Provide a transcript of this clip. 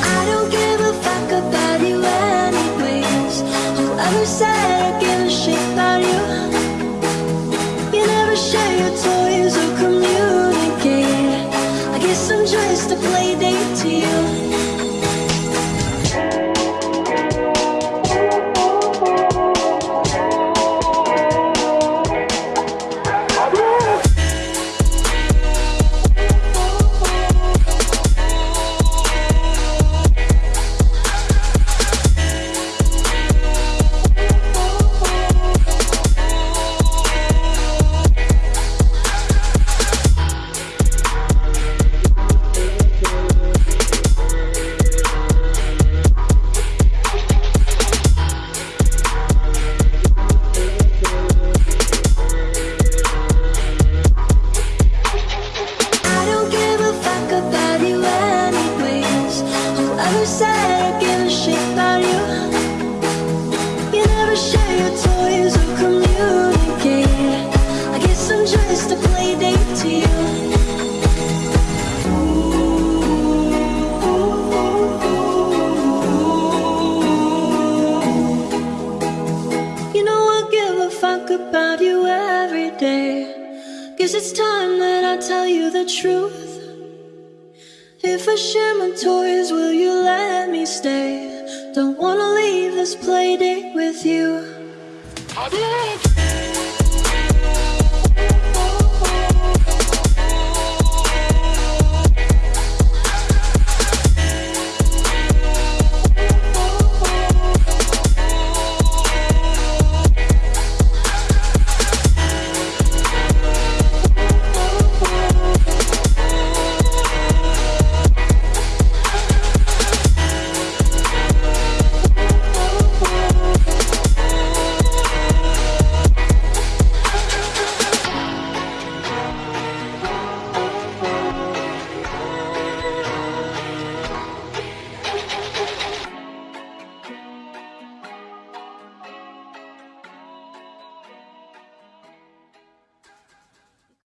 just a fuck about you anyways. Whoever said I give a shit about you. You never share your toys or communicate. I guess some joys to play date to you. Just a play date to you. You know I give a fuck about you every day. Guess it's time that I tell you the truth. If I share my toys, will you let me stay? Don't wanna leave this play date with you.